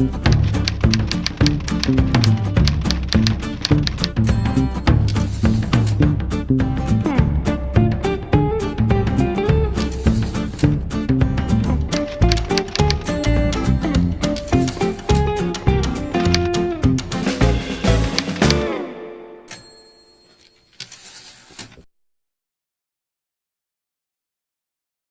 Música